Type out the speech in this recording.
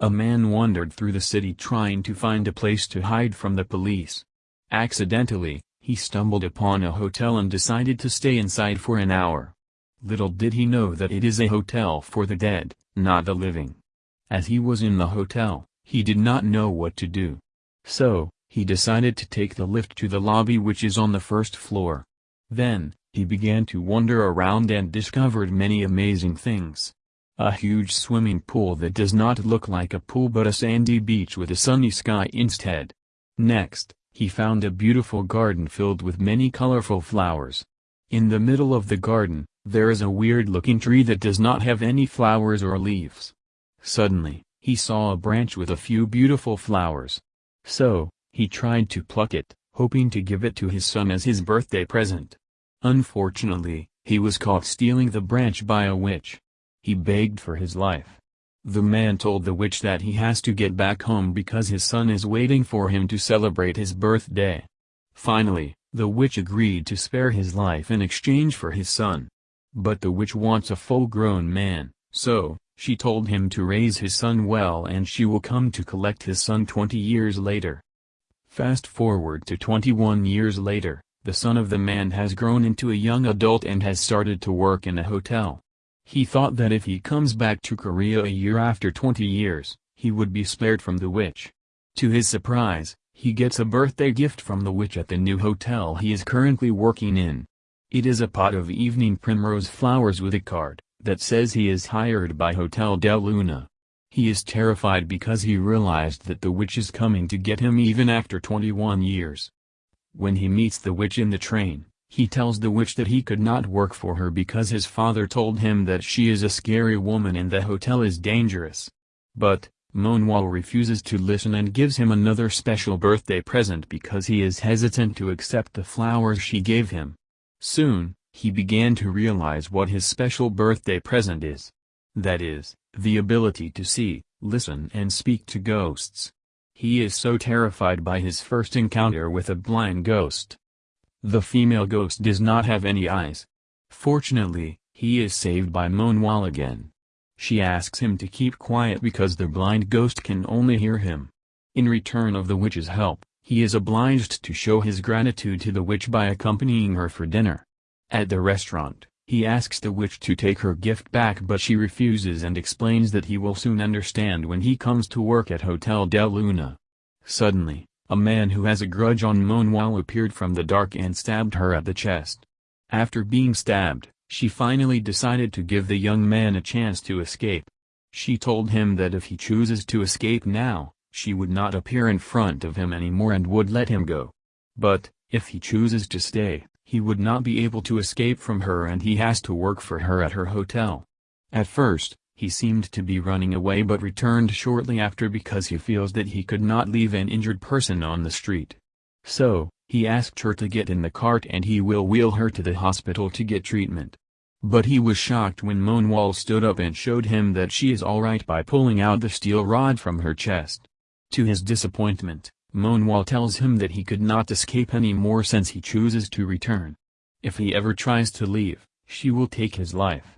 A man wandered through the city trying to find a place to hide from the police. Accidentally, he stumbled upon a hotel and decided to stay inside for an hour. Little did he know that it is a hotel for the dead, not the living. As he was in the hotel, he did not know what to do. So, he decided to take the lift to the lobby which is on the first floor. Then, he began to wander around and discovered many amazing things. A huge swimming pool that does not look like a pool but a sandy beach with a sunny sky instead. Next, he found a beautiful garden filled with many colorful flowers. In the middle of the garden, there is a weird-looking tree that does not have any flowers or leaves. Suddenly, he saw a branch with a few beautiful flowers. So, he tried to pluck it, hoping to give it to his son as his birthday present. Unfortunately, he was caught stealing the branch by a witch. He begged for his life. The man told the witch that he has to get back home because his son is waiting for him to celebrate his birthday. Finally, the witch agreed to spare his life in exchange for his son. But the witch wants a full-grown man, so, she told him to raise his son well and she will come to collect his son 20 years later. Fast forward to 21 years later, the son of the man has grown into a young adult and has started to work in a hotel. He thought that if he comes back to Korea a year after 20 years, he would be spared from the witch. To his surprise, he gets a birthday gift from the witch at the new hotel he is currently working in. It is a pot of evening primrose flowers with a card, that says he is hired by Hotel Del Luna. He is terrified because he realized that the witch is coming to get him even after 21 years. When he meets the witch in the train, he tells the witch that he could not work for her because his father told him that she is a scary woman and the hotel is dangerous. But, Moonwal refuses to listen and gives him another special birthday present because he is hesitant to accept the flowers she gave him. Soon, he began to realize what his special birthday present is. That is, the ability to see, listen and speak to ghosts. He is so terrified by his first encounter with a blind ghost, the female ghost does not have any eyes. Fortunately, he is saved by Monwal again. She asks him to keep quiet because the blind ghost can only hear him. In return of the witch's help, he is obliged to show his gratitude to the witch by accompanying her for dinner. At the restaurant, he asks the witch to take her gift back but she refuses and explains that he will soon understand when he comes to work at Hotel Del Luna. Suddenly, a man who has a grudge on Moonwal appeared from the dark and stabbed her at the chest. After being stabbed, she finally decided to give the young man a chance to escape. She told him that if he chooses to escape now, she would not appear in front of him anymore and would let him go. But, if he chooses to stay, he would not be able to escape from her and he has to work for her at her hotel. At first, he seemed to be running away but returned shortly after because he feels that he could not leave an injured person on the street. So, he asked her to get in the cart and he will wheel her to the hospital to get treatment. But he was shocked when Moonwal stood up and showed him that she is alright by pulling out the steel rod from her chest. To his disappointment, Moonwal tells him that he could not escape anymore since he chooses to return. If he ever tries to leave, she will take his life.